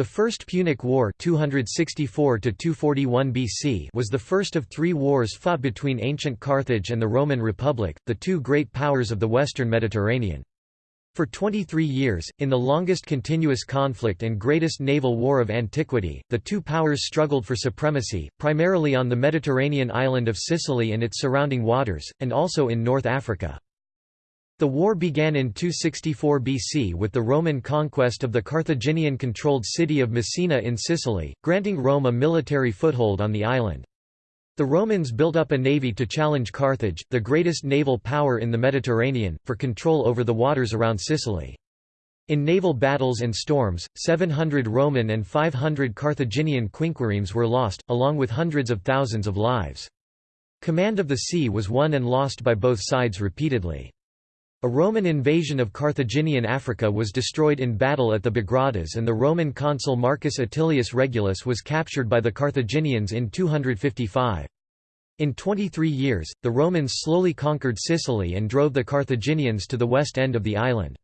The First Punic War 264 BC was the first of three wars fought between ancient Carthage and the Roman Republic, the two great powers of the western Mediterranean. For 23 years, in the longest continuous conflict and greatest naval war of antiquity, the two powers struggled for supremacy, primarily on the Mediterranean island of Sicily and its surrounding waters, and also in North Africa. The war began in 264 BC with the Roman conquest of the Carthaginian-controlled city of Messina in Sicily, granting Rome a military foothold on the island. The Romans built up a navy to challenge Carthage, the greatest naval power in the Mediterranean, for control over the waters around Sicily. In naval battles and storms, 700 Roman and 500 Carthaginian quinquiremes were lost, along with hundreds of thousands of lives. Command of the sea was won and lost by both sides repeatedly. A Roman invasion of Carthaginian Africa was destroyed in battle at the Bagradas and the Roman consul Marcus Atilius Regulus was captured by the Carthaginians in 255. In 23 years, the Romans slowly conquered Sicily and drove the Carthaginians to the west end of the island.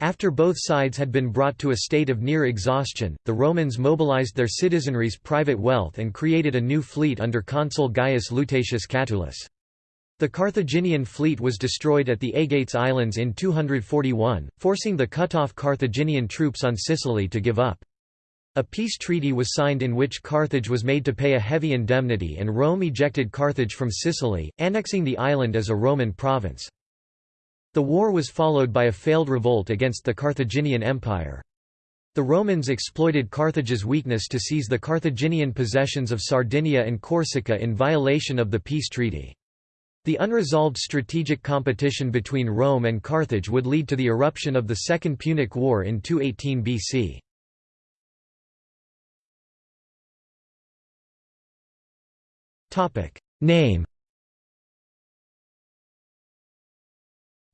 After both sides had been brought to a state of near exhaustion, the Romans mobilized their citizenry's private wealth and created a new fleet under consul Gaius Lutatius Catulus. The Carthaginian fleet was destroyed at the Aegates Islands in 241, forcing the cut-off Carthaginian troops on Sicily to give up. A peace treaty was signed in which Carthage was made to pay a heavy indemnity and Rome ejected Carthage from Sicily, annexing the island as a Roman province. The war was followed by a failed revolt against the Carthaginian Empire. The Romans exploited Carthage's weakness to seize the Carthaginian possessions of Sardinia and Corsica in violation of the peace treaty. The unresolved strategic competition between Rome and Carthage would lead to the eruption of the Second Punic War in 218 BC. Topic: Name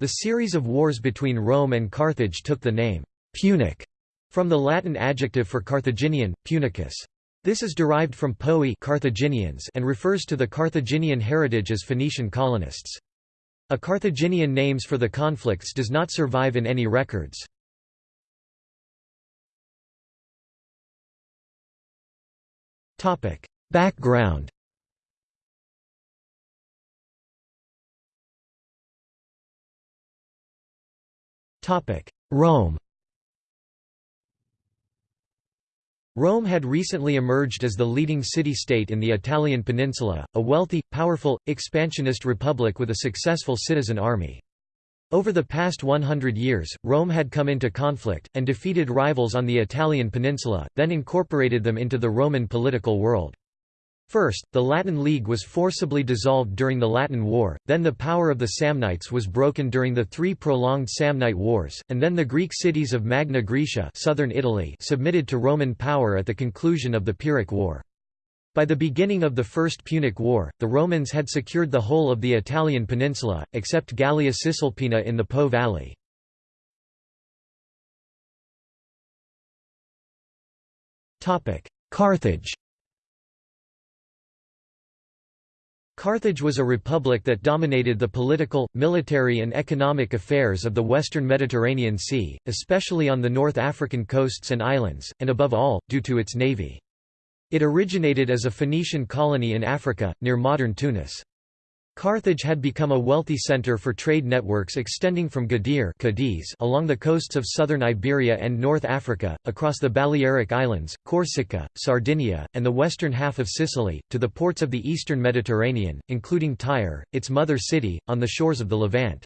The series of wars between Rome and Carthage took the name «Punic» from the Latin adjective for Carthaginian, punicus. This is derived from Poii Carthaginians and refers to the Carthaginian heritage as Phoenician colonists. A Carthaginian names for the conflicts does not survive in any records. Background Rome Rome had recently emerged as the leading city-state in the Italian peninsula, a wealthy, powerful, expansionist republic with a successful citizen army. Over the past 100 years, Rome had come into conflict, and defeated rivals on the Italian peninsula, then incorporated them into the Roman political world. First, the Latin League was forcibly dissolved during the Latin War, then the power of the Samnites was broken during the three prolonged Samnite Wars, and then the Greek cities of Magna Graecia southern Italy submitted to Roman power at the conclusion of the Pyrrhic War. By the beginning of the First Punic War, the Romans had secured the whole of the Italian peninsula, except Gallia Cisalpina in the Po valley. Carthage Carthage was a republic that dominated the political, military and economic affairs of the western Mediterranean Sea, especially on the North African coasts and islands, and above all, due to its navy. It originated as a Phoenician colony in Africa, near modern Tunis. Carthage had become a wealthy center for trade networks extending from Gadir Cadiz along the coasts of southern Iberia and North Africa, across the Balearic Islands, Corsica, Sardinia, and the western half of Sicily, to the ports of the eastern Mediterranean, including Tyre, its mother city, on the shores of the Levant.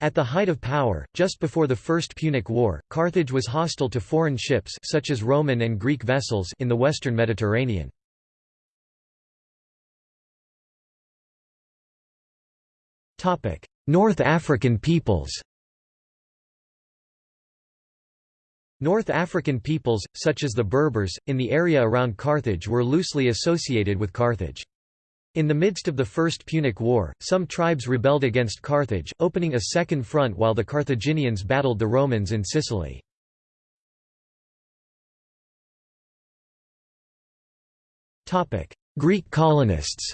At the height of power, just before the First Punic War, Carthage was hostile to foreign ships such as Roman and Greek vessels in the western Mediterranean. North African peoples North African peoples, such as the Berbers, in the area around Carthage were loosely associated with Carthage. In the midst of the First Punic War, some tribes rebelled against Carthage, opening a second front while the Carthaginians battled the Romans in Sicily. Greek colonists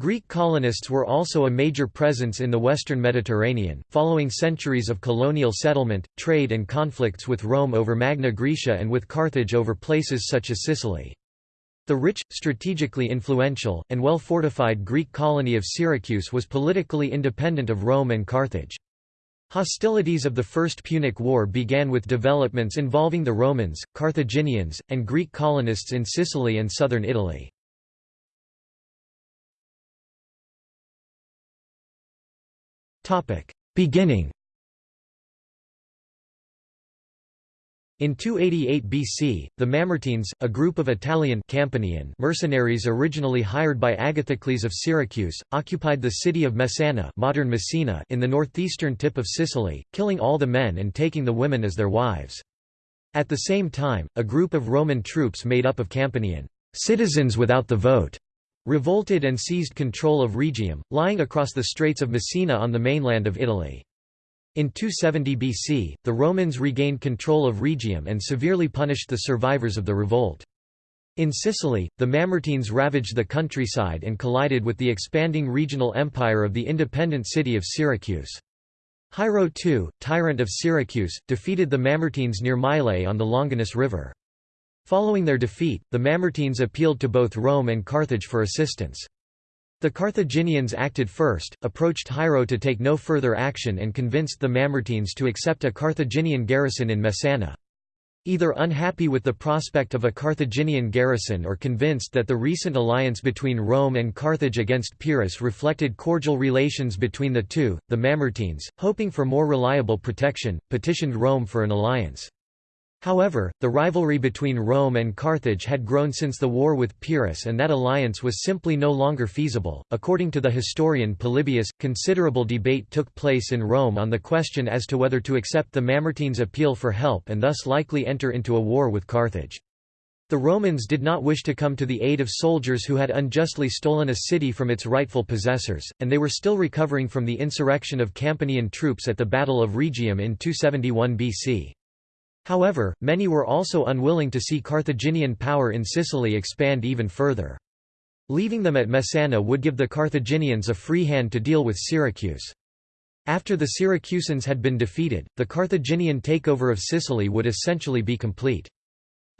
Greek colonists were also a major presence in the western Mediterranean, following centuries of colonial settlement, trade and conflicts with Rome over Magna Graecia and with Carthage over places such as Sicily. The rich, strategically influential, and well-fortified Greek colony of Syracuse was politically independent of Rome and Carthage. Hostilities of the First Punic War began with developments involving the Romans, Carthaginians, and Greek colonists in Sicily and southern Italy. Beginning In 288 BC, the Mamertines, a group of Italian Campanian mercenaries originally hired by Agathocles of Syracuse, occupied the city of Messana modern Messina in the northeastern tip of Sicily, killing all the men and taking the women as their wives. At the same time, a group of Roman troops made up of Campanian citizens without the vote revolted and seized control of Rhegium, lying across the Straits of Messina on the mainland of Italy. In 270 BC, the Romans regained control of Rhegium and severely punished the survivors of the revolt. In Sicily, the Mamertines ravaged the countryside and collided with the expanding regional empire of the independent city of Syracuse. Hiero II, tyrant of Syracuse, defeated the Mamertines near Mylae on the Longanus River. Following their defeat, the Mamertines appealed to both Rome and Carthage for assistance. The Carthaginians acted first, approached Hiero to take no further action and convinced the Mamertines to accept a Carthaginian garrison in Messana. Either unhappy with the prospect of a Carthaginian garrison or convinced that the recent alliance between Rome and Carthage against Pyrrhus reflected cordial relations between the two, the Mamertines, hoping for more reliable protection, petitioned Rome for an alliance. However, the rivalry between Rome and Carthage had grown since the war with Pyrrhus and that alliance was simply no longer feasible. According to the historian Polybius, considerable debate took place in Rome on the question as to whether to accept the Mamertines' appeal for help and thus likely enter into a war with Carthage. The Romans did not wish to come to the aid of soldiers who had unjustly stolen a city from its rightful possessors, and they were still recovering from the insurrection of Campanian troops at the Battle of Rhegium in 271 BC. However, many were also unwilling to see Carthaginian power in Sicily expand even further. Leaving them at Messana would give the Carthaginians a free hand to deal with Syracuse. After the Syracusans had been defeated, the Carthaginian takeover of Sicily would essentially be complete.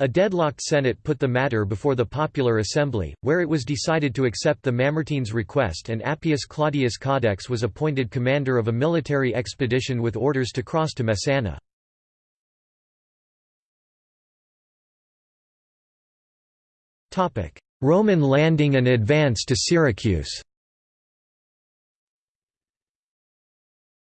A deadlocked Senate put the matter before the Popular Assembly, where it was decided to accept the Mamertines' request and Appius Claudius Caudex was appointed commander of a military expedition with orders to cross to Messana. Roman landing and advance to Syracuse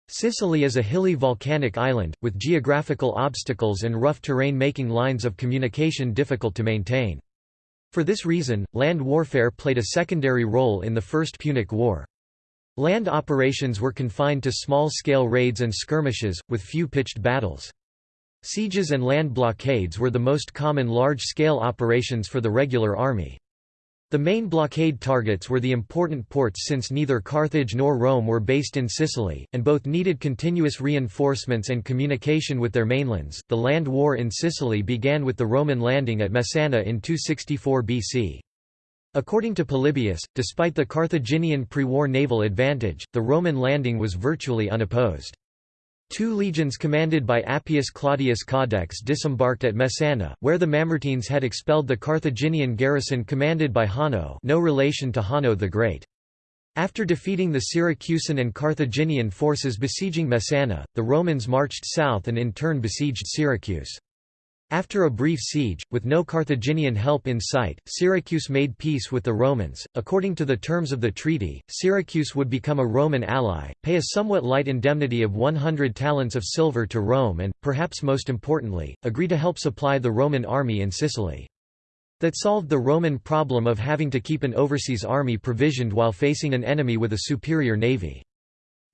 Sicily is a hilly volcanic island, with geographical obstacles and rough terrain making lines of communication difficult to maintain. For this reason, land warfare played a secondary role in the First Punic War. Land operations were confined to small-scale raids and skirmishes, with few pitched battles. Sieges and land blockades were the most common large-scale operations for the regular army. The main blockade targets were the important ports since neither Carthage nor Rome were based in Sicily, and both needed continuous reinforcements and communication with their mainlands. The land war in Sicily began with the Roman landing at Messana in 264 BC. According to Polybius, despite the Carthaginian pre-war naval advantage, the Roman landing was virtually unopposed. Two legions commanded by Appius Claudius Caudex disembarked at Messana, where the Mamertines had expelled the Carthaginian garrison commanded by Hanno no relation to Hanno the Great. After defeating the Syracusan and Carthaginian forces besieging Messana, the Romans marched south and in turn besieged Syracuse. After a brief siege, with no Carthaginian help in sight, Syracuse made peace with the Romans. According to the terms of the treaty, Syracuse would become a Roman ally, pay a somewhat light indemnity of 100 talents of silver to Rome and, perhaps most importantly, agree to help supply the Roman army in Sicily. That solved the Roman problem of having to keep an overseas army provisioned while facing an enemy with a superior navy.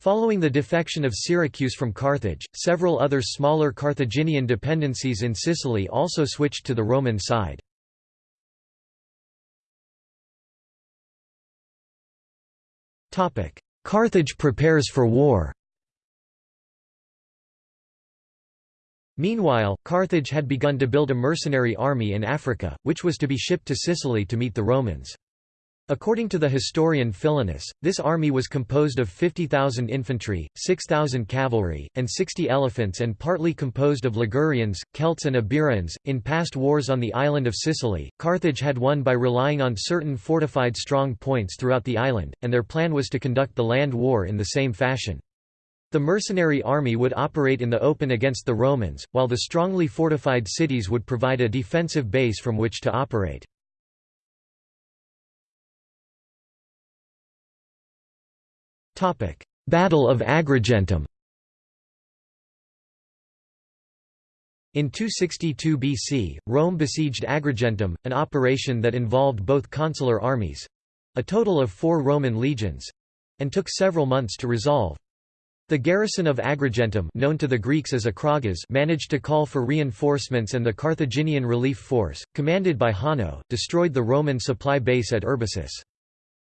Following the defection of Syracuse from Carthage, several other smaller Carthaginian dependencies in Sicily also switched to the Roman side. Carthage prepares for war Meanwhile, Carthage had begun to build a mercenary army in Africa, which was to be shipped to Sicily to meet the Romans. According to the historian Philinus, this army was composed of 50,000 infantry, 6,000 cavalry, and 60 elephants and partly composed of Ligurians, Celts and Iberians. In past wars on the island of Sicily, Carthage had won by relying on certain fortified strong points throughout the island, and their plan was to conduct the land war in the same fashion. The mercenary army would operate in the open against the Romans, while the strongly fortified cities would provide a defensive base from which to operate. Battle of Agrigentum In 262 BC, Rome besieged Agrigentum, an operation that involved both consular armies—a total of four Roman legions—and took several months to resolve. The garrison of Agrigentum known to the Greeks as Acragas managed to call for reinforcements and the Carthaginian relief force, commanded by Hanno, destroyed the Roman supply base at Herbesus.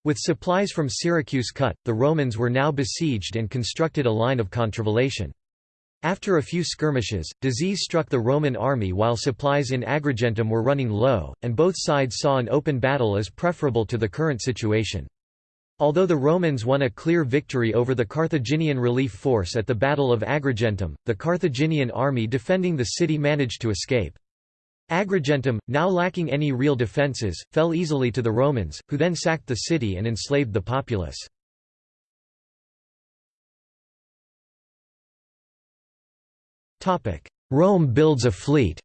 With supplies from Syracuse cut, the Romans were now besieged and constructed a line of contravallation. After a few skirmishes, disease struck the Roman army while supplies in Agrigentum were running low, and both sides saw an open battle as preferable to the current situation. Although the Romans won a clear victory over the Carthaginian relief force at the Battle of Agrigentum, the Carthaginian army defending the city managed to escape. Agrigentum, now lacking any real defences, fell easily to the Romans, who then sacked the city and enslaved the populace. Rome builds a fleet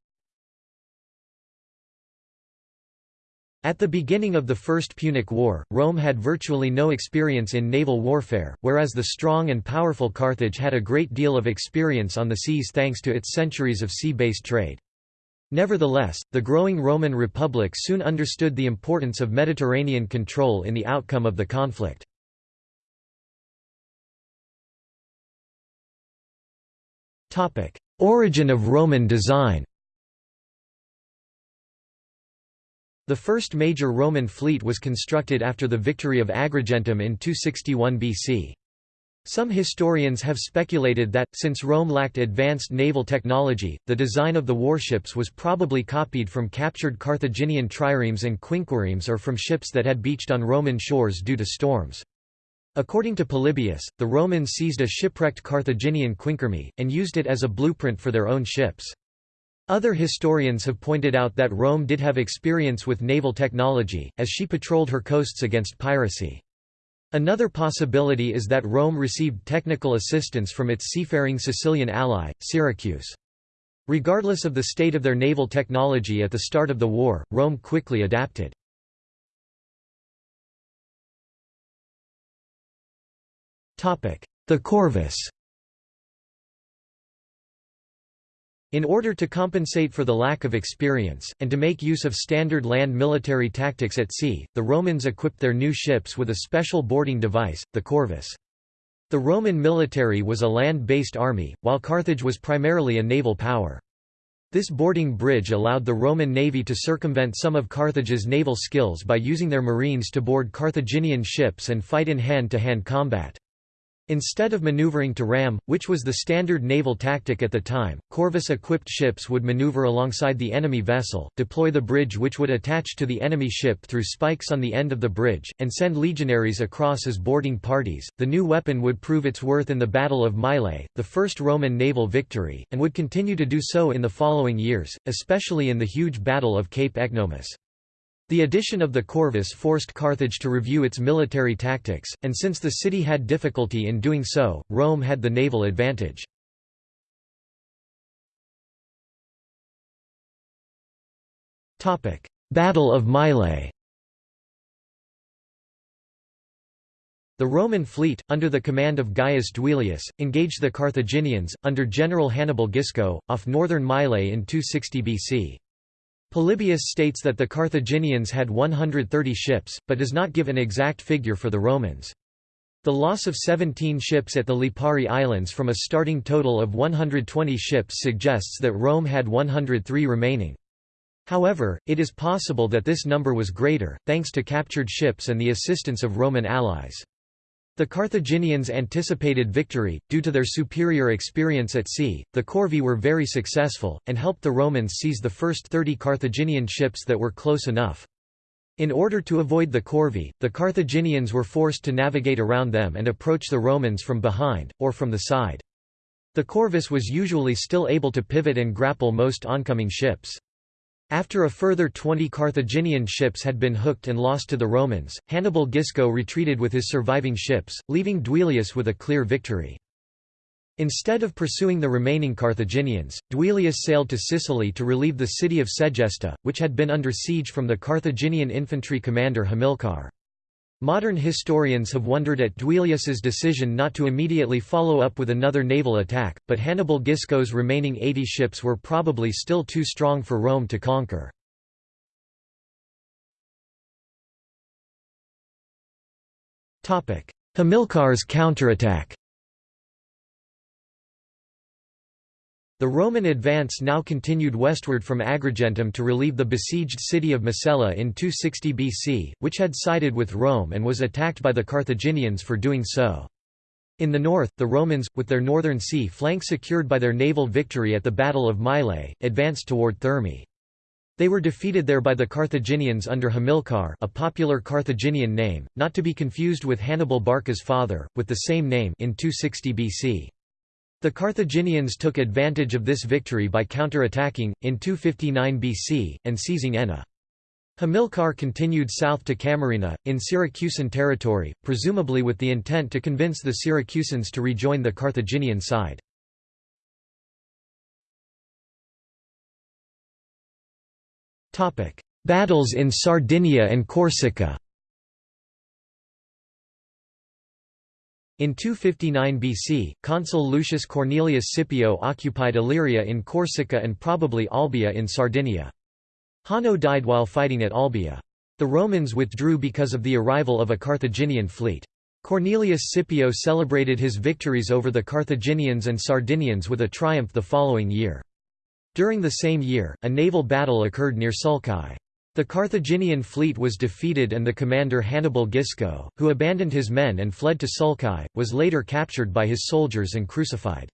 At the beginning of the First Punic War, Rome had virtually no experience in naval warfare, whereas the strong and powerful Carthage had a great deal of experience on the seas thanks to its centuries of sea-based trade. Nevertheless, the growing Roman Republic soon understood the importance of Mediterranean control in the outcome of the conflict. Origin of Roman design The first major Roman fleet was constructed after the victory of Agrigentum in 261 BC. Some historians have speculated that, since Rome lacked advanced naval technology, the design of the warships was probably copied from captured Carthaginian triremes and quinquiremes or from ships that had beached on Roman shores due to storms. According to Polybius, the Romans seized a shipwrecked Carthaginian quinquireme, and used it as a blueprint for their own ships. Other historians have pointed out that Rome did have experience with naval technology, as she patrolled her coasts against piracy. Another possibility is that Rome received technical assistance from its seafaring Sicilian ally, Syracuse. Regardless of the state of their naval technology at the start of the war, Rome quickly adapted. The corvus In order to compensate for the lack of experience, and to make use of standard land military tactics at sea, the Romans equipped their new ships with a special boarding device, the corvus. The Roman military was a land-based army, while Carthage was primarily a naval power. This boarding bridge allowed the Roman navy to circumvent some of Carthage's naval skills by using their marines to board Carthaginian ships and fight in hand-to-hand -hand combat. Instead of maneuvering to ram, which was the standard naval tactic at the time, Corvus-equipped ships would maneuver alongside the enemy vessel, deploy the bridge which would attach to the enemy ship through spikes on the end of the bridge, and send legionaries across as boarding parties. The new weapon would prove its worth in the Battle of Mylae, the first Roman naval victory, and would continue to do so in the following years, especially in the huge Battle of Cape Ecnomus. The addition of the Corvus forced Carthage to review its military tactics, and since the city had difficulty in doing so, Rome had the naval advantage. Battle of Mylae The Roman fleet, under the command of Gaius Duilius, engaged the Carthaginians, under General Hannibal Gisco, off northern Mylae in 260 BC. Polybius states that the Carthaginians had 130 ships, but does not give an exact figure for the Romans. The loss of 17 ships at the Lipari Islands from a starting total of 120 ships suggests that Rome had 103 remaining. However, it is possible that this number was greater, thanks to captured ships and the assistance of Roman allies. The Carthaginians anticipated victory, due to their superior experience at sea, the Corvi were very successful, and helped the Romans seize the first 30 Carthaginian ships that were close enough. In order to avoid the corvi, the Carthaginians were forced to navigate around them and approach the Romans from behind, or from the side. The corvus was usually still able to pivot and grapple most oncoming ships. After a further 20 Carthaginian ships had been hooked and lost to the Romans, Hannibal Gisco retreated with his surviving ships, leaving Duilius with a clear victory. Instead of pursuing the remaining Carthaginians, Duilius sailed to Sicily to relieve the city of Segesta, which had been under siege from the Carthaginian infantry commander Hamilcar. Modern historians have wondered at Duilius's decision not to immediately follow up with another naval attack, but Hannibal Gisco's remaining 80 ships were probably still too strong for Rome to conquer. Hamilcar's counterattack The Roman advance now continued westward from Agrigentum to relieve the besieged city of Macella in 260 BC, which had sided with Rome and was attacked by the Carthaginians for doing so. In the north, the Romans, with their northern sea flank secured by their naval victory at the Battle of Mylae, advanced toward Thermae. They were defeated there by the Carthaginians under Hamilcar a popular Carthaginian name, not to be confused with Hannibal Barca's father, with the same name in 260 BC. The Carthaginians took advantage of this victory by counter-attacking, in 259 BC, and seizing Enna. Hamilcar continued south to Camarina, in Syracusan territory, presumably with the intent to convince the Syracusans to rejoin the Carthaginian side. Battles in Sardinia and Corsica In 259 BC, consul Lucius Cornelius Scipio occupied Aleria in Corsica and probably Olbia in Sardinia. Hanno died while fighting at Olbia. The Romans withdrew because of the arrival of a Carthaginian fleet. Cornelius Scipio celebrated his victories over the Carthaginians and Sardinians with a triumph the following year. During the same year, a naval battle occurred near Sulci. The Carthaginian fleet was defeated and the commander Hannibal Gisco, who abandoned his men and fled to Sulci, was later captured by his soldiers and crucified.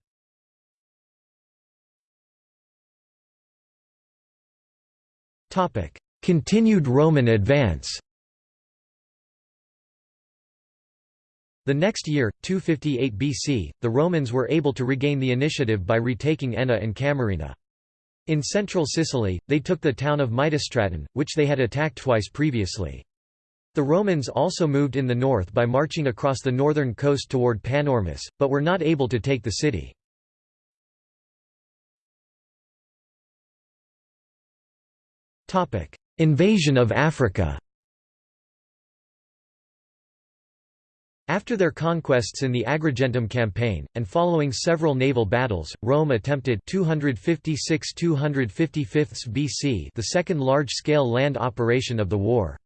Continued Roman advance The next year, 258 BC, the Romans were able to regain the initiative by retaking Enna and Camarina. In central Sicily, they took the town of Mytistratum, which they had attacked twice previously. The Romans also moved in the north by marching across the northern coast toward Panormus, but were not able to take the city. Invasion of Africa After their conquests in the Agrigentum campaign, and following several naval battles, Rome attempted 256–255 BC the second large-scale land operation of the war.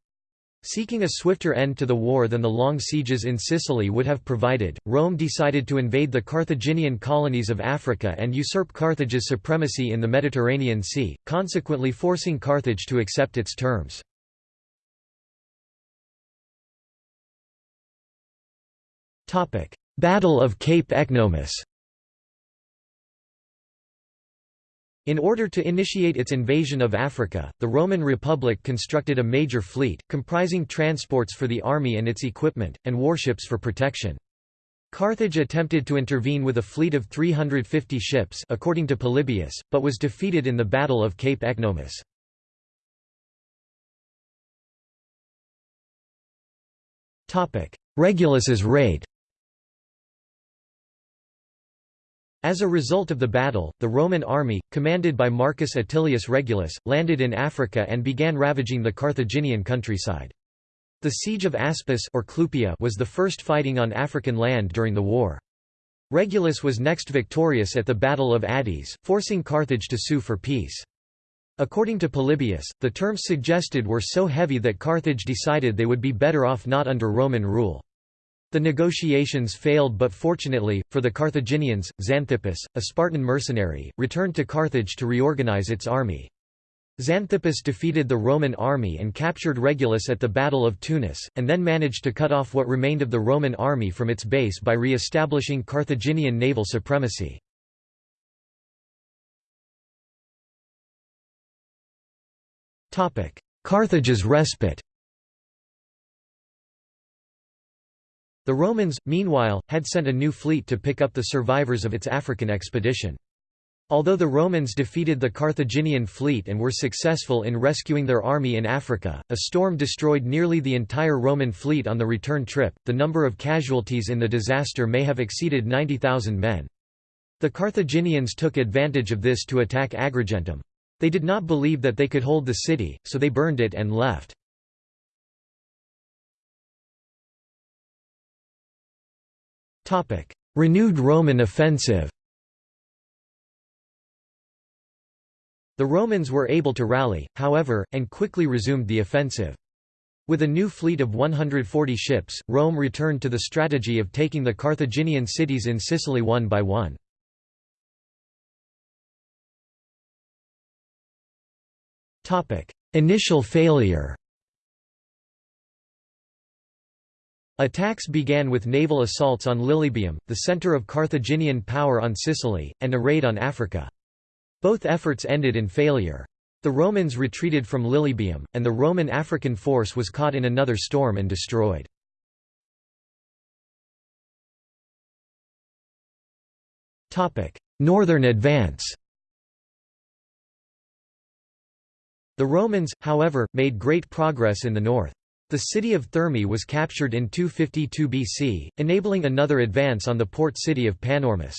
Seeking a swifter end to the war than the long sieges in Sicily would have provided, Rome decided to invade the Carthaginian colonies of Africa and usurp Carthage's supremacy in the Mediterranean Sea, consequently forcing Carthage to accept its terms. Battle of Cape Ecnomus In order to initiate its invasion of Africa, the Roman Republic constructed a major fleet, comprising transports for the army and its equipment, and warships for protection. Carthage attempted to intervene with a fleet of 350 ships according to Polybius, but was defeated in the Battle of Cape Ecnomus. Regulus's raid As a result of the battle, the Roman army, commanded by Marcus Atilius Regulus, landed in Africa and began ravaging the Carthaginian countryside. The siege of Aspis or Clupea was the first fighting on African land during the war. Regulus was next victorious at the Battle of Adys, forcing Carthage to sue for peace. According to Polybius, the terms suggested were so heavy that Carthage decided they would be better off not under Roman rule. The negotiations failed but fortunately, for the Carthaginians, Xanthippus, a Spartan mercenary, returned to Carthage to reorganize its army. Xanthippus defeated the Roman army and captured Regulus at the Battle of Tunis, and then managed to cut off what remained of the Roman army from its base by re-establishing Carthaginian naval supremacy. Carthage's respite The Romans, meanwhile, had sent a new fleet to pick up the survivors of its African expedition. Although the Romans defeated the Carthaginian fleet and were successful in rescuing their army in Africa, a storm destroyed nearly the entire Roman fleet on the return trip. The number of casualties in the disaster may have exceeded 90,000 men. The Carthaginians took advantage of this to attack Agrigentum. They did not believe that they could hold the city, so they burned it and left. Renewed Roman offensive The Romans were able to rally, however, and quickly resumed the offensive. With a new fleet of 140 ships, Rome returned to the strategy of taking the Carthaginian cities in Sicily one by one. Initial failure Attacks began with naval assaults on Lilybaeum, the center of Carthaginian power on Sicily, and a raid on Africa. Both efforts ended in failure. The Romans retreated from Lilybaeum, and the Roman African force was caught in another storm and destroyed. Northern advance The Romans, however, made great progress in the north. The city of Thermae was captured in 252 BC, enabling another advance on the port city of Panormus.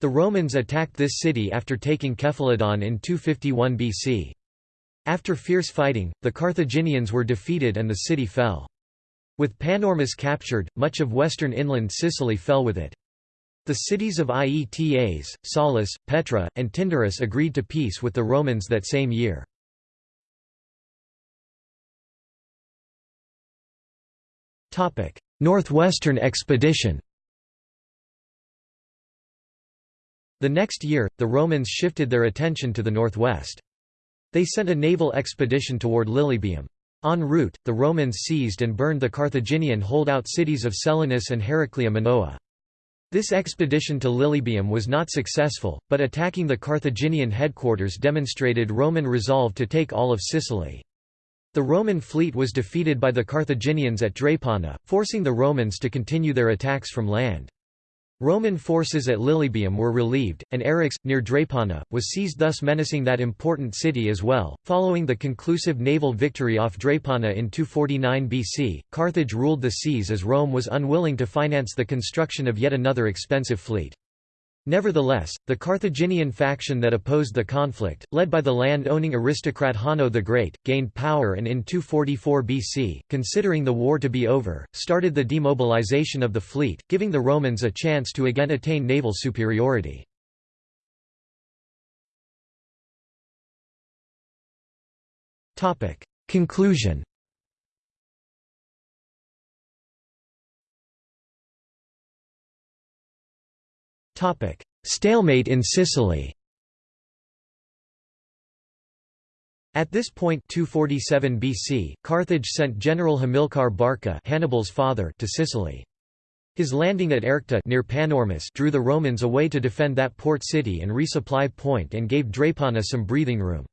The Romans attacked this city after taking Cephaloedium in 251 BC. After fierce fighting, the Carthaginians were defeated and the city fell. With Panormus captured, much of western inland Sicily fell with it. The cities of Ietas, Saulis, Petra, and Tyndaris agreed to peace with the Romans that same year. Northwestern expedition The next year, the Romans shifted their attention to the northwest. They sent a naval expedition toward Lilybaeum. En route, the Romans seized and burned the Carthaginian holdout cities of Selinus and Heraclea Minoa. This expedition to Lilybaeum was not successful, but attacking the Carthaginian headquarters demonstrated Roman resolve to take all of Sicily. The Roman fleet was defeated by the Carthaginians at Drepana, forcing the Romans to continue their attacks from land. Roman forces at Lilybaeum were relieved, and Eryx, near Drepana, was seized thus menacing that important city as well. Following the conclusive naval victory off Drepana in 249 BC, Carthage ruled the seas as Rome was unwilling to finance the construction of yet another expensive fleet. Nevertheless, the Carthaginian faction that opposed the conflict, led by the land-owning aristocrat Hanno the Great, gained power and in 244 BC, considering the war to be over, started the demobilization of the fleet, giving the Romans a chance to again attain naval superiority. Conclusion Stalemate in Sicily At this point 247 BC, Carthage sent General Hamilcar Barca Hannibal's father to Sicily. His landing at Erchta near Panormus drew the Romans away to defend that port city and resupply point and gave Drepana some breathing room.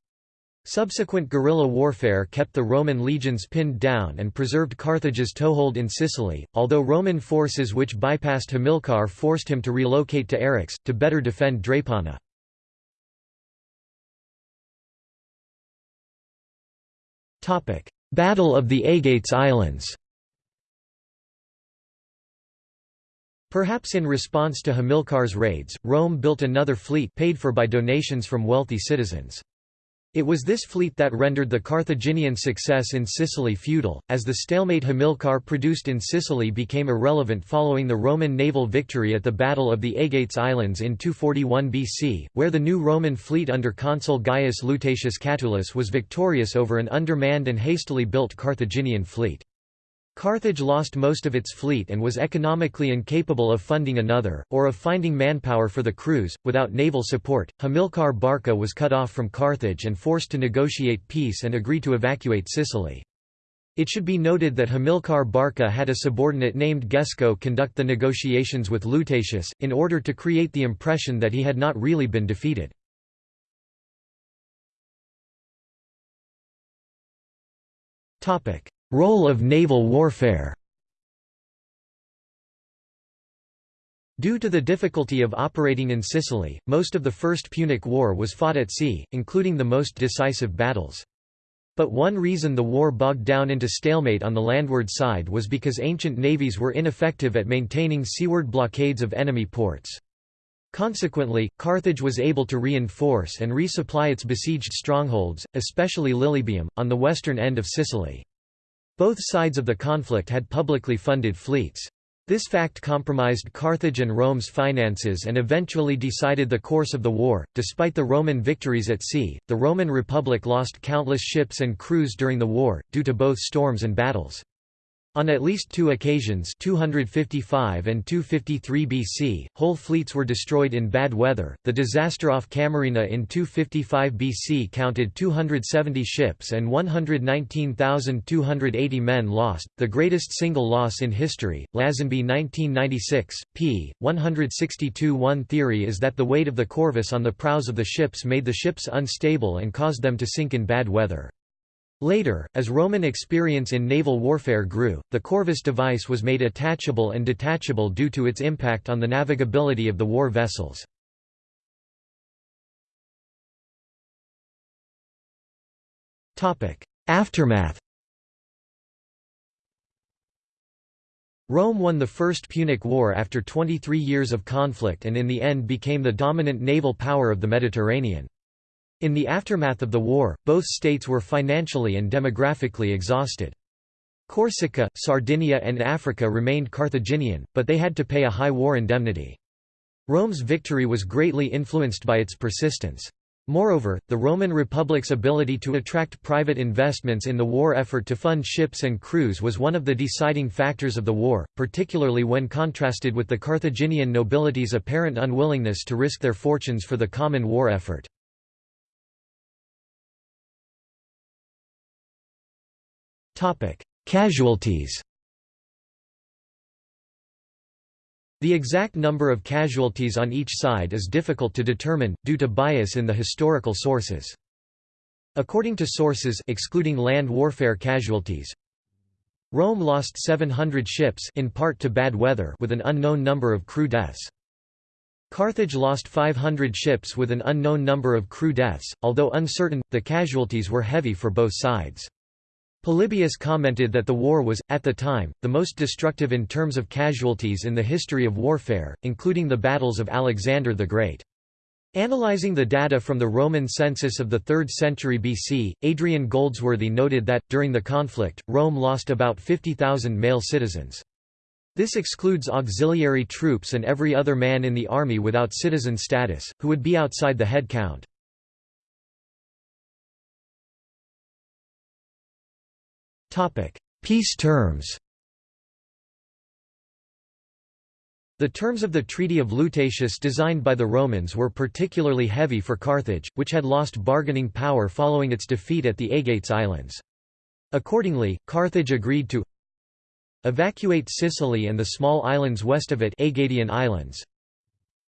Subsequent guerrilla warfare kept the Roman legions pinned down and preserved Carthage's toehold in Sicily, although Roman forces which bypassed Hamilcar forced him to relocate to Eryx, to better defend Drepana. Battle of the Aegates Islands Perhaps in response to Hamilcar's raids, Rome built another fleet paid for by donations from wealthy citizens. It was this fleet that rendered the Carthaginian success in Sicily futile, as the stalemate Hamilcar produced in Sicily became irrelevant following the Roman naval victory at the Battle of the Aegates Islands in 241 BC, where the new Roman fleet under consul Gaius Lutatius Catulus was victorious over an undermanned and hastily built Carthaginian fleet. Carthage lost most of its fleet and was economically incapable of funding another, or of finding manpower for the crews. Without naval support, Hamilcar Barca was cut off from Carthage and forced to negotiate peace and agree to evacuate Sicily. It should be noted that Hamilcar Barca had a subordinate named Gisco conduct the negotiations with Lutatius, in order to create the impression that he had not really been defeated. Role of naval warfare Due to the difficulty of operating in Sicily, most of the First Punic War was fought at sea, including the most decisive battles. But one reason the war bogged down into stalemate on the landward side was because ancient navies were ineffective at maintaining seaward blockades of enemy ports. Consequently, Carthage was able to reinforce and resupply its besieged strongholds, especially Lilybaeum, on the western end of Sicily. Both sides of the conflict had publicly funded fleets. This fact compromised Carthage and Rome's finances and eventually decided the course of the war. Despite the Roman victories at sea, the Roman Republic lost countless ships and crews during the war, due to both storms and battles. On at least two occasions 255 and 253 BC, whole fleets were destroyed in bad weather. The disaster off Camarina in 255 BC counted 270 ships and 119,280 men lost, the greatest single loss in history. Lazenby 1996, p. 162 One theory is that the weight of the corvus on the prows of the ships made the ships unstable and caused them to sink in bad weather. Later, as Roman experience in naval warfare grew, the Corvus device was made attachable and detachable due to its impact on the navigability of the war vessels. Aftermath Rome won the First Punic War after 23 years of conflict and in the end became the dominant naval power of the Mediterranean. In the aftermath of the war, both states were financially and demographically exhausted. Corsica, Sardinia and Africa remained Carthaginian, but they had to pay a high war indemnity. Rome's victory was greatly influenced by its persistence. Moreover, the Roman Republic's ability to attract private investments in the war effort to fund ships and crews was one of the deciding factors of the war, particularly when contrasted with the Carthaginian nobility's apparent unwillingness to risk their fortunes for the common war effort. Topic: Casualties. The exact number of casualties on each side is difficult to determine, due to bias in the historical sources. According to sources excluding land warfare casualties, Rome lost 700 ships in part to bad weather with an unknown number of crew deaths. Carthage lost 500 ships with an unknown number of crew deaths, although uncertain, the casualties were heavy for both sides. Polybius commented that the war was, at the time, the most destructive in terms of casualties in the history of warfare, including the battles of Alexander the Great. Analyzing the data from the Roman census of the 3rd century BC, Adrian Goldsworthy noted that, during the conflict, Rome lost about 50,000 male citizens. This excludes auxiliary troops and every other man in the army without citizen status, who would be outside the head count. Peace terms The terms of the Treaty of Lutatius designed by the Romans were particularly heavy for Carthage, which had lost bargaining power following its defeat at the Aegates Islands. Accordingly, Carthage agreed to evacuate Sicily and the small islands west of it Aegadian Islands,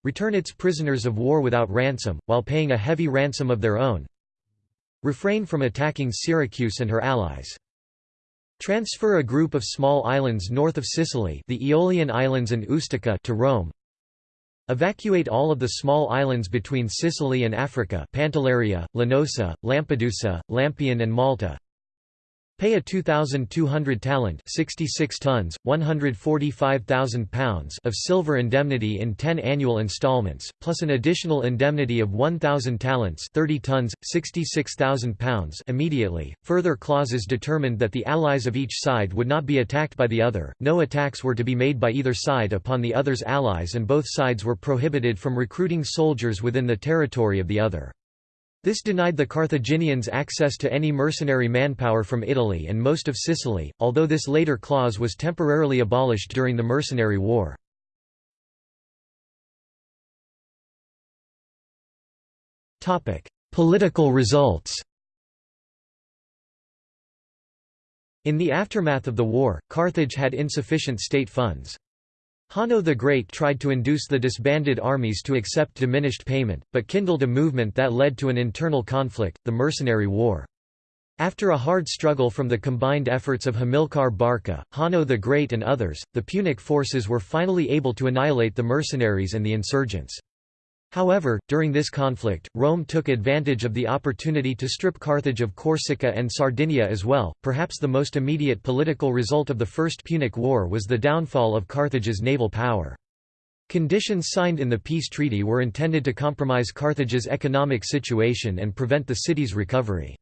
return its prisoners of war without ransom, while paying a heavy ransom of their own, refrain from attacking Syracuse and her allies. Transfer a group of small islands north of Sicily the Aeolian Islands and Ustica to Rome. Evacuate all of the small islands between Sicily and Africa Pantelleria, Linosa, Lampedusa, Lampion and Malta. Pay a 2,200 talent 66 tons, 145,000 pounds of silver indemnity in 10 annual installments, plus an additional indemnity of 1,000 talents 30 tons, 66,000 pounds immediately. Further clauses determined that the allies of each side would not be attacked by the other, no attacks were to be made by either side upon the other's allies and both sides were prohibited from recruiting soldiers within the territory of the other. This denied the Carthaginians access to any mercenary manpower from Italy and most of Sicily, although this later clause was temporarily abolished during the Mercenary War. Political results In the aftermath of the war, Carthage had insufficient state funds. Hanno the Great tried to induce the disbanded armies to accept diminished payment, but kindled a movement that led to an internal conflict, the Mercenary War. After a hard struggle from the combined efforts of Hamilcar Barca, Hanno the Great and others, the Punic forces were finally able to annihilate the mercenaries and the insurgents. However, during this conflict, Rome took advantage of the opportunity to strip Carthage of Corsica and Sardinia as well. Perhaps the most immediate political result of the First Punic War was the downfall of Carthage's naval power. Conditions signed in the peace treaty were intended to compromise Carthage's economic situation and prevent the city's recovery.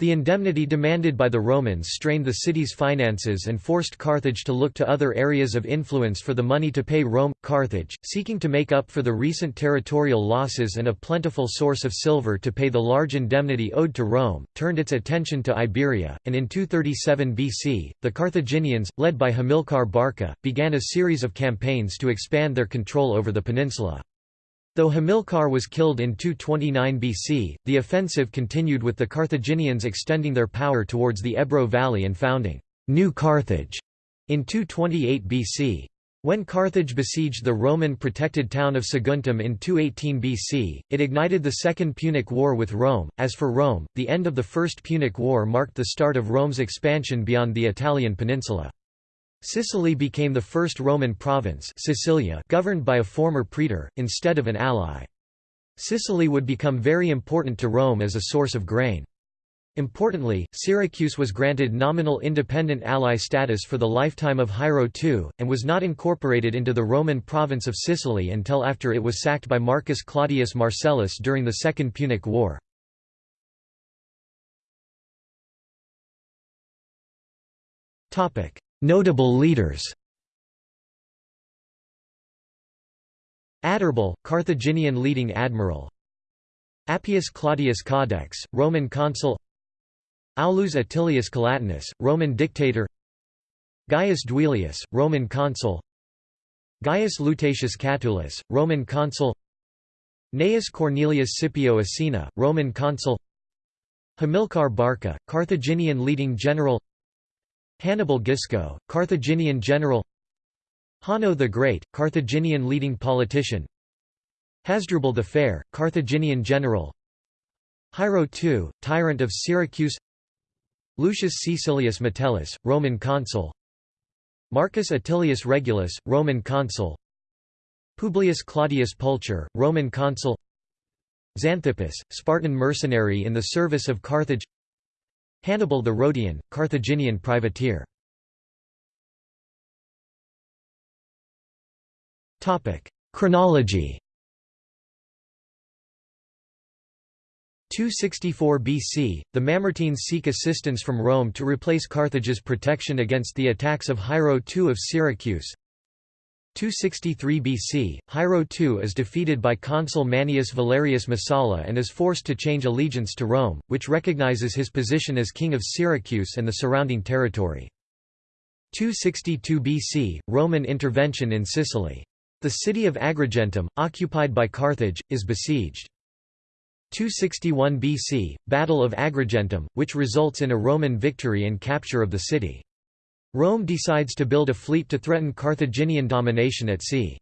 The indemnity demanded by the Romans strained the city's finances and forced Carthage to look to other areas of influence for the money to pay Rome. Carthage, seeking to make up for the recent territorial losses and a plentiful source of silver to pay the large indemnity owed to Rome, turned its attention to Iberia, and in 237 BC, the Carthaginians, led by Hamilcar Barca, began a series of campaigns to expand their control over the peninsula. Though Hamilcar was killed in 229 BC, the offensive continued with the Carthaginians extending their power towards the Ebro Valley and founding New Carthage in 228 BC. When Carthage besieged the Roman-protected town of Saguntum in 218 BC, it ignited the Second Punic War with Rome. As for Rome, the end of the First Punic War marked the start of Rome's expansion beyond the Italian peninsula. Sicily became the first Roman province Sicilia governed by a former praetor, instead of an ally. Sicily would become very important to Rome as a source of grain. Importantly, Syracuse was granted nominal independent ally status for the lifetime of Hiero II, and was not incorporated into the Roman province of Sicily until after it was sacked by Marcus Claudius Marcellus during the Second Punic War. Notable leaders Adherbal, Carthaginian leading admiral Appius Claudius Caudex, Roman consul Aulus Atilius Calatinus, Roman dictator Gaius Duilius, Roman consul Gaius Lutatius Catulus, Roman consul Gnaeus Cornelius Scipio Asina, Roman consul Hamilcar Barca, Carthaginian leading general Hannibal Gisco, Carthaginian general Hanno the Great, Carthaginian leading politician Hasdrubal the Fair, Carthaginian general Hiero II, tyrant of Syracuse Lucius Caecilius Metellus, Roman consul Marcus Atilius Regulus, Roman consul Publius Claudius Pulcher, Roman consul Xanthippus, Spartan mercenary in the service of Carthage Hannibal the Rhodian, Carthaginian privateer Chronology 264 BC, the Mamertines seek assistance from Rome to replace Carthage's protection against the attacks of Hiero II of Syracuse. 263 BC, Hiero II is defeated by consul Manius Valerius Messala and is forced to change allegiance to Rome, which recognizes his position as king of Syracuse and the surrounding territory. 262 BC, Roman intervention in Sicily. The city of Agrigentum, occupied by Carthage, is besieged. 261 BC, Battle of Agrigentum, which results in a Roman victory and capture of the city. Rome decides to build a fleet to threaten Carthaginian domination at sea.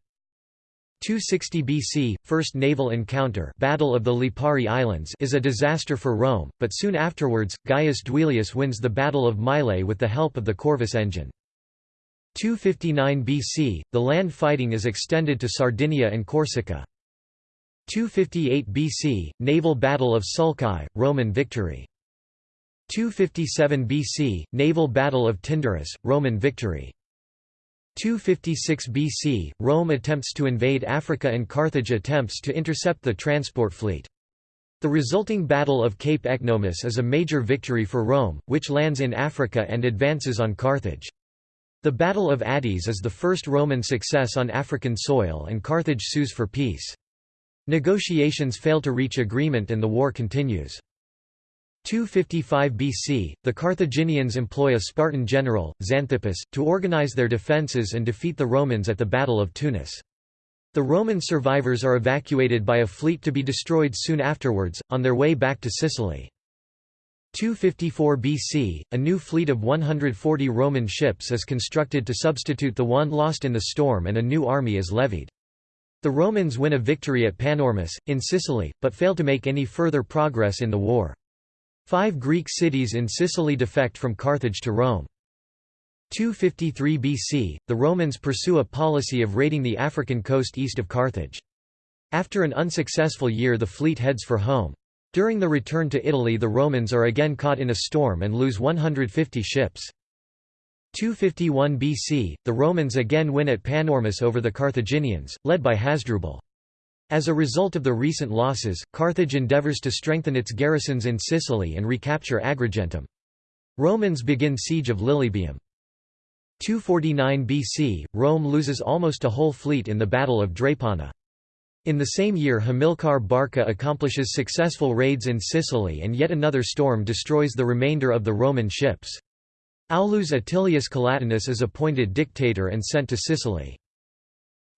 260 BC, First Naval Encounter Battle of the Lipari Islands is a disaster for Rome, but soon afterwards, Gaius Duilius wins the Battle of Mylae with the help of the Corvus engine. 259 BC, the land fighting is extended to Sardinia and Corsica. 258 BC, Naval Battle of Sulci, Roman victory. 257 BC, Naval Battle of Tyndaris, Roman victory. 256 BC, Rome attempts to invade Africa and Carthage attempts to intercept the transport fleet. The resulting Battle of Cape Ecnomus is a major victory for Rome, which lands in Africa and advances on Carthage. The Battle of Adys is the first Roman success on African soil and Carthage sues for peace. Negotiations fail to reach agreement and the war continues. 255 BC, the Carthaginians employ a Spartan general, Xanthippus, to organize their defences and defeat the Romans at the Battle of Tunis. The Roman survivors are evacuated by a fleet to be destroyed soon afterwards, on their way back to Sicily. 254 BC, a new fleet of 140 Roman ships is constructed to substitute the one lost in the storm and a new army is levied. The Romans win a victory at Panormus, in Sicily, but fail to make any further progress in the war. Five Greek cities in Sicily defect from Carthage to Rome. 253 BC, the Romans pursue a policy of raiding the African coast east of Carthage. After an unsuccessful year the fleet heads for home. During the return to Italy the Romans are again caught in a storm and lose 150 ships. 251 BC, the Romans again win at Panormus over the Carthaginians, led by Hasdrubal. As a result of the recent losses, Carthage endeavours to strengthen its garrisons in Sicily and recapture Agrigentum. Romans begin siege of Lilybaeum. 249 BC, Rome loses almost a whole fleet in the Battle of Drepana. In the same year Hamilcar Barca accomplishes successful raids in Sicily and yet another storm destroys the remainder of the Roman ships. Aulus Atilius Calatinus is appointed dictator and sent to Sicily.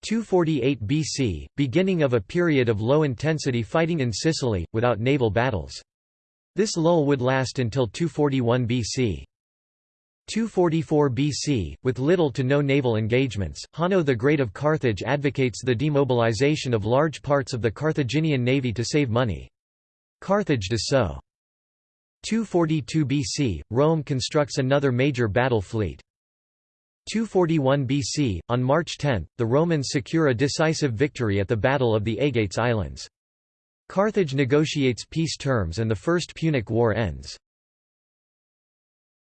248 BC, beginning of a period of low-intensity fighting in Sicily, without naval battles. This lull would last until 241 BC. 244 BC, with little to no naval engagements, Hanno the Great of Carthage advocates the demobilization of large parts of the Carthaginian navy to save money. Carthage does so. 242 BC, Rome constructs another major battle fleet. 241 BC, on March 10, the Romans secure a decisive victory at the Battle of the Aegates Islands. Carthage negotiates peace terms and the First Punic War ends.